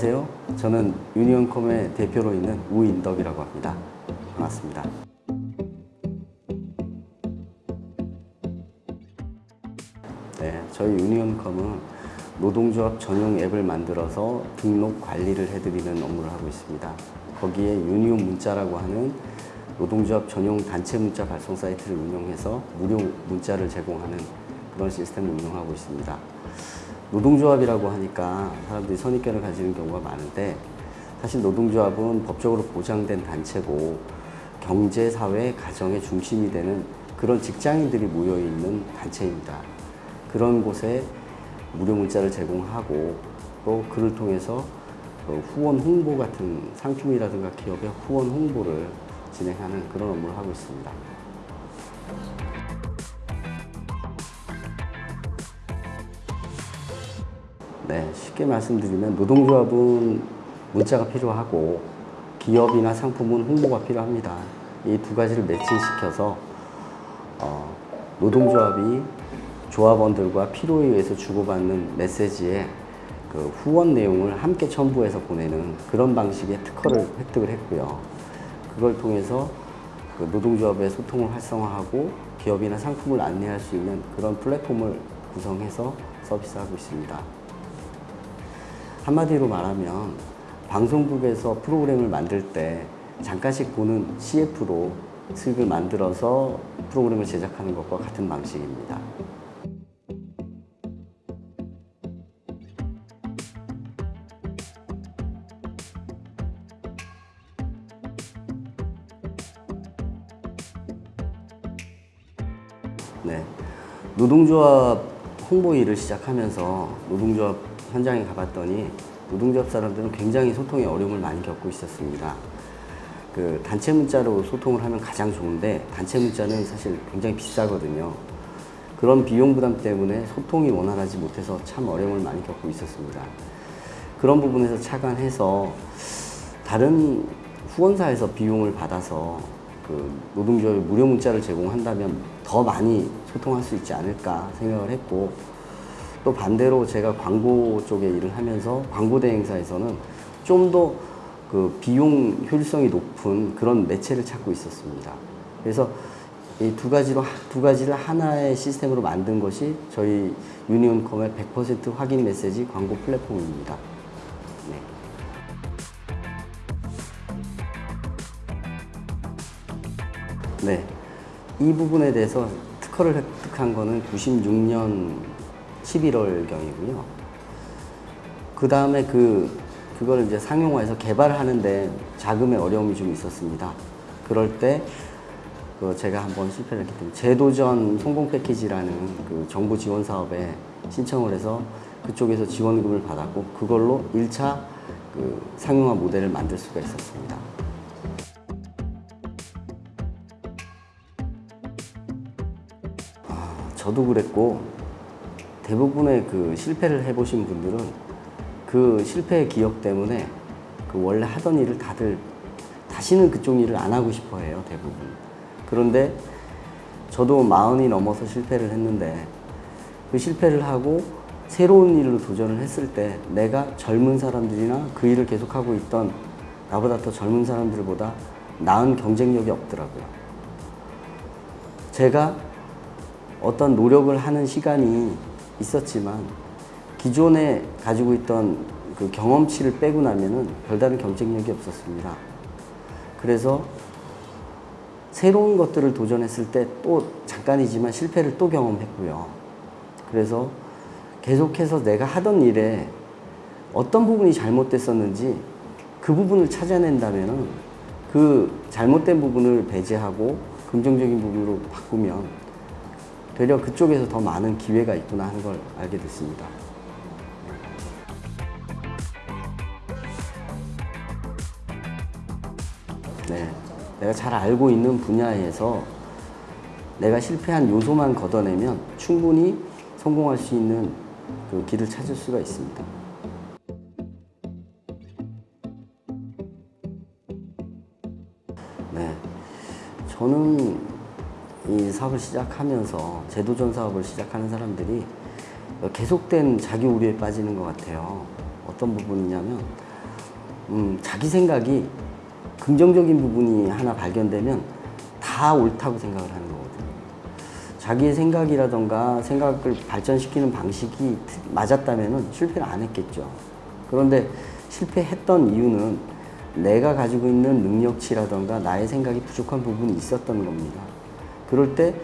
안녕하세요. 저는 유니온컴의 대표로 있는 우인덕이라고 합니다. 반갑습니다. 네, 저희 유니온컴은 노동조합 전용 앱을 만들어서 등록 관리를 해드리는 업무를 하고 있습니다. 거기에 유니온 문자라고 하는 노동조합 전용 단체 문자 발송 사이트를 운영해서 무료 문자를 제공하는 그런 시스템을 운영하고 있습니다. 노동조합이라고 하니까 사람들이 선입견을 가지는 경우가 많은데 사실 노동조합은 법적으로 보장된 단체고 경제, 사회, 가정의 중심이 되는 그런 직장인들이 모여있는 단체입니다. 그런 곳에 무료 문자를 제공하고 또 그를 통해서 그 후원 홍보 같은 상품이라든가 기업의 후원 홍보를 진행하는 그런 업무를 하고 있습니다. 네, 쉽게 말씀드리면 노동조합은 문자가 필요하고 기업이나 상품은 홍보가 필요합니다. 이 두 가지를 매칭시켜서 어, 노동조합이 조합원들과 필요에 의해서 주고받는 메시지에 그 후원 내용을 함께 첨부해서 보내는 그런 방식의 특허를 획득을 했고요. 그걸 통해서 그 노동조합의 소통을 활성화하고 기업이나 상품을 안내할 수 있는 그런 플랫폼을 구성해서 서비스하고 있습니다. 한마디로 말하면 방송국에서 프로그램을 만들 때 잠깐씩 보는 CF로 수익을 만들어서 프로그램을 제작하는 것과 같은 방식입니다. 네. 노동조합 홍보 일을 시작하면서 노동조합 현장에 가봤더니 노동조합 사람들은 굉장히 소통에 어려움을 많이 겪고 있었습니다. 그 단체 문자로 소통을 하면 가장 좋은데 단체 문자는 사실 굉장히 비싸거든요. 그런 비용 부담 때문에 소통이 원활하지 못해서 참 어려움을 많이 겪고 있었습니다. 그런 부분에서 착안해서 다른 후원사에서 비용을 받아서 그 노동조합에 무료 문자를 제공한다면 더 많이 소통할 수 있지 않을까 생각을 했고 또 반대로 제가 광고 쪽에 일을 하면서 광고 대행사에서는 좀 더 그 비용 효율성이 높은 그런 매체를 찾고 있었습니다. 그래서 이 두 가지로 두 가지를 하나의 시스템으로 만든 것이 저희 유니온컴의 100% 확인 메시지 광고 플랫폼입니다. 네. 네. 이 부분에 대해서 특허를 획득한 거는 96년 11월경이고요. 그 다음에 그, 그걸 이제 상용화해서 개발을 하는데 자금의 어려움이 좀 있었습니다. 그럴 때, 그 제가 한번 실패를 했기 때문에 제도전 성공 패키지라는 그 정부 지원 사업에 신청을 해서 그쪽에서 지원금을 받았고, 그걸로 1차 그 상용화 모델을 만들 수가 있었습니다. 저도 그랬고 대부분의 그 실패를 해보신 분들은 그 실패의 기억 때문에 그 원래 하던 일을 다들 다시는 그쪽 일을 안 하고 싶어 해요 대부분. 그런데 저도 마흔이 넘어서 실패를 했는데 그 실패를 하고 새로운 일로 도전을 했을 때 내가 젊은 사람들이나 그 일을 계속하고 있던 나보다 더 젊은 사람들보다 나은 경쟁력이 없더라고요. 제가 어떤 노력을 하는 시간이 있었지만 기존에 가지고 있던 그 경험치를 빼고 나면은 별다른 경쟁력이 없었습니다. 그래서 새로운 것들을 도전했을 때 또 잠깐이지만 실패를 또 경험했고요. 그래서 계속해서 내가 하던 일에 어떤 부분이 잘못됐었는지 그 부분을 찾아낸다면은 그 잘못된 부분을 배제하고 긍정적인 부분으로 바꾸면 되려 그쪽에서 더 많은 기회가 있구나 하는 걸 알게 됐습니다. 네, 내가 잘 알고 있는 분야에서 내가 실패한 요소만 걷어내면 충분히 성공할 수 있는 그 길을 찾을 수가 있습니다. 네, 저는 이 사업을 시작하면서 제도전 사업을 시작하는 사람들이 계속된 자기 우려에 빠지는 것 같아요. 어떤 부분이냐면 음, 자기 생각이 긍정적인 부분이 하나 발견되면 다 옳다고 생각을 하는 거거든요. 자기의 생각이라던가 생각을 발전시키는 방식이 맞았다면 실패를 안 했겠죠. 그런데 실패했던 이유는 내가 가지고 있는 능력치라던가 나의 생각이 부족한 부분이 있었던 겁니다. 그럴 때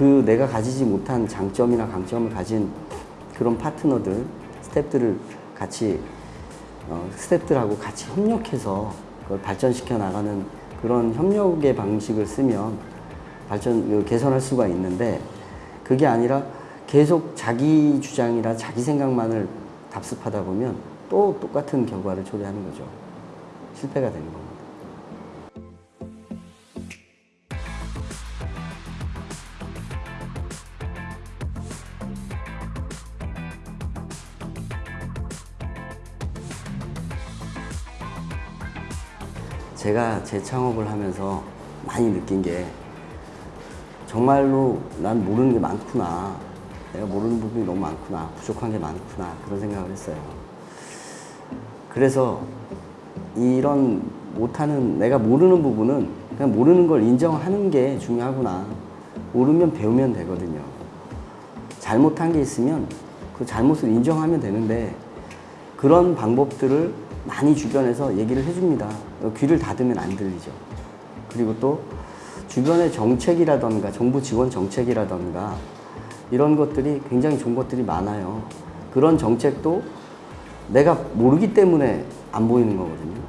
그 내가 가지지 못한 장점이나 강점을 가진 그런 파트너들, 스탭들을 같이 어, 스탭들하고 같이 협력해서 그걸 발전시켜 나가는 그런 협력의 방식을 쓰면 발전 그 개선할 수가 있는데 그게 아니라 계속 자기 주장이나 자기 생각만을 답습하다 보면 또 똑같은 결과를 초래하는 거죠. 실패가 되는 겁니다. 제가 재창업을 하면서 많이 느낀 게 정말로 난 모르는 게 많구나. 내가 모르는 부분이 너무 많구나. 부족한 게 많구나. 그런 생각을 했어요. 그래서 이런 못하는, 내가 모르는 부분은 그냥 모르는 걸 인정하는 게 중요하구나. 모르면 배우면 되거든요. 잘못한 게 있으면 그 잘못을 인정하면 되는데 그런 방법들을 많이 주변에서 얘기를 해줍니다. 귀를 닫으면 안 들리죠. 그리고 또 주변의 정책이라던가 정부 지원 정책이라던가 이런 것들이 굉장히 좋은 것들이 많아요. 그런 정책도 내가 모르기 때문에 안 보이는 거거든요.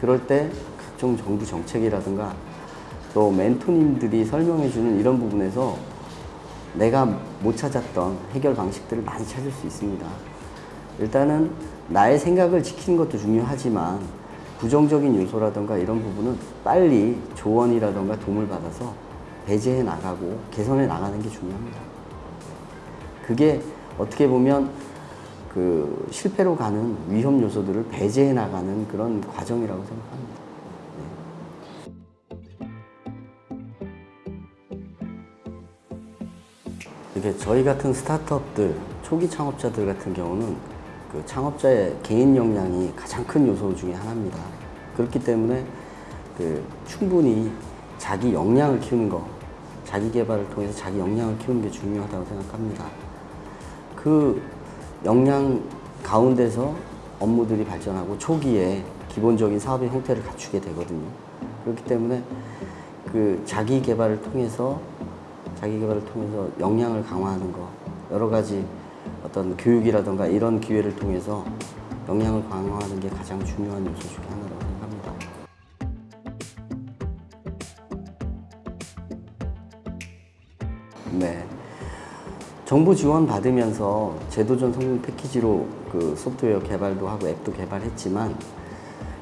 그럴 때 각종 정부 정책이라든가 또 멘토님들이 설명해 주는 이런 부분에서 내가 못 찾았던 해결 방식들을 많이 찾을 수 있습니다. 일단은 나의 생각을 지키는 것도 중요하지만 부정적인 요소라든가 이런 부분은 빨리 조언이라든가 도움을 받아서 배제해 나가고 개선해 나가는 게 중요합니다. 그게 어떻게 보면 그 실패로 가는 위험 요소들을 배제해 나가는 그런 과정이라고 생각합니다. 이게 저희 같은 스타트업들, 초기 창업자들 같은 경우는 그 창업자의 개인 역량이 가장 큰 요소 중에 하나입니다. 그렇기 때문에 그 충분히 자기 역량을 키우는 거, 자기 개발을 통해서 자기 역량을 키우는 게 중요하다고 생각합니다. 그 역량 가운데서 업무들이 발전하고 초기에 기본적인 사업의 형태를 갖추게 되거든요. 그렇기 때문에 그 자기 개발을 통해서 자기 개발을 통해서 역량을 강화하는 거 여러 가지 어떤 교육이라든가 이런 기회를 통해서 역량을 강화하는 게 가장 중요한 요소 중에 하나라고 생각합니다. 네. 정부 지원 받으면서 제도전 성공 패키지로 그 소프트웨어 개발도 하고 앱도 개발했지만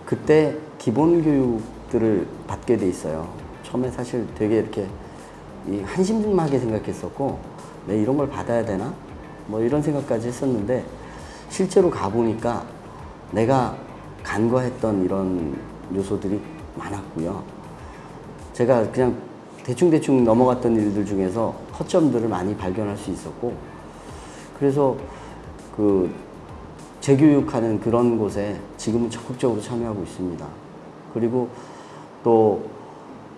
그때 기본 교육들을 받게 돼 있어요. 처음에 사실 되게 이렇게 이 한심하게 생각했었고, 내 이런 걸 받아야 되나? 뭐 이런 생각까지 했었는데 실제로 가보니까 내가 간과했던 이런 요소들이 많았고요. 제가 그냥 대충대충 넘어갔던 일들 중에서 허점들을 많이 발견할 수 있었고 그래서 그 재교육하는 그런 곳에 지금은 적극적으로 참여하고 있습니다. 그리고 또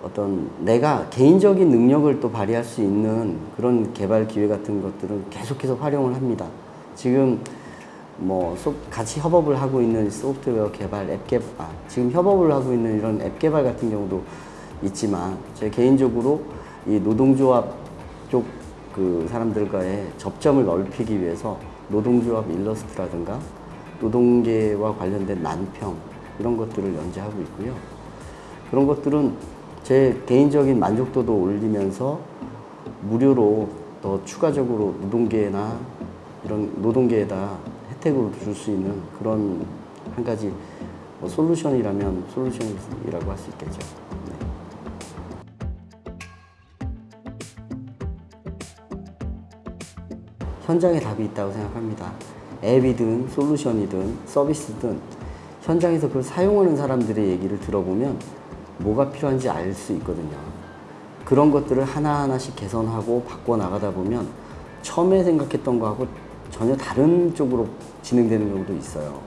어떤 내가 개인적인 능력을 또 발휘할 수 있는 그런 개발 기회 같은 것들은 계속해서 활용을 합니다. 지금 뭐 같이 협업을 하고 있는 소프트웨어 개발, 앱 개발, 아, 지금 협업을 하고 있는 이런 앱 개발 같은 경우도 있지만 제 개인적으로 이 노동조합 쪽 그 사람들과의 접점을 넓히기 위해서 노동조합 일러스트라든가 노동계와 관련된 난평 이런 것들을 연재하고 있고요. 그런 것들은 제 개인적인 만족도도 올리면서 무료로 더 추가적으로 노동계나 이런 노동계에다 혜택으로 줄 수 있는 그런 한 가지 뭐 솔루션이라면 솔루션이라고 할 수 있겠죠. 네. 현장에 답이 있다고 생각합니다. 앱이든 솔루션이든 서비스든 현장에서 그걸 사용하는 사람들의 얘기를 들어보면 뭐가 필요한지 알 수 있거든요. 그런 것들을 하나하나씩 개선하고 바꿔 나가다 보면 처음에 생각했던 거하고 전혀 다른 쪽으로 진행되는 경우도 있어요.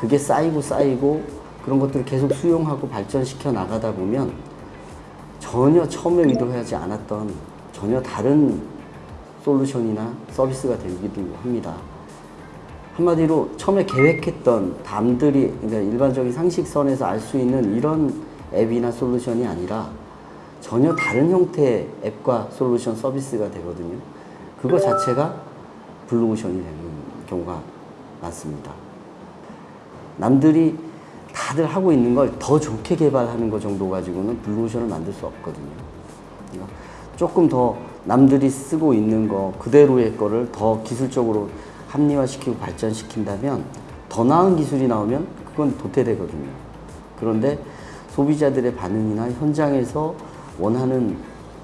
그게 쌓이고 쌓이고 그런 것들을 계속 수용하고 발전시켜 나가다 보면 전혀 처음에 의도하지 않았던 전혀 다른 솔루션이나 서비스가 되기도 합니다. 한마디로 처음에 계획했던 남들이 그러니까 일반적인 상식선에서 알 수 있는 이런 앱이나 솔루션이 아니라 전혀 다른 형태의 앱과 솔루션 서비스가 되거든요. 그거 자체가 블루오션이 되는 경우가 많습니다. 남들이 다들 하고 있는 걸 더 좋게 개발하는 것 정도 가지고는 블루오션을 만들 수 없거든요. 그러니까 조금 더 남들이 쓰고 있는 거 그대로의 거를 더 기술적으로 합리화시키고 발전시킨다면 더 나은 기술이 나오면 그건 도태되거든요. 그런데 소비자들의 반응이나 현장에서 원하는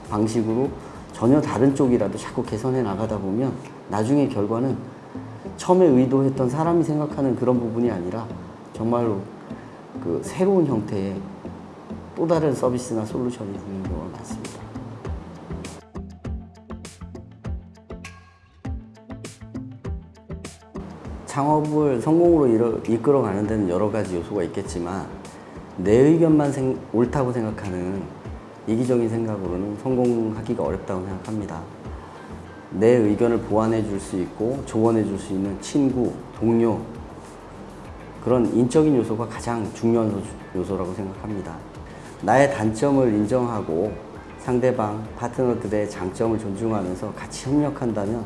방식으로 전혀 다른 쪽이라도 자꾸 개선해 나가다 보면 나중에 결과는 처음에 의도했던 사람이 생각하는 그런 부분이 아니라 정말로 그 새로운 형태의 또 다른 서비스나 솔루션이 되는 경우가 많습니다. 창업을 성공으로 이끌어가는 데는 여러 가지 요소가 있겠지만 내 의견만 생- 옳다고 생각하는 이기적인 생각으로는 성공하기가 어렵다고 생각합니다. 내 의견을 보완해 줄 수 있고 조언해 줄 수 있는 친구, 동료 그런 인적인 요소가 가장 중요한 요소- 요소라고 생각합니다. 나의 단점을 인정하고 상대방, 파트너들의 장점을 존중하면서 같이 협력한다면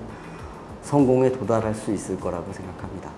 성공에 도달할 수 있을 거라고 생각합니다.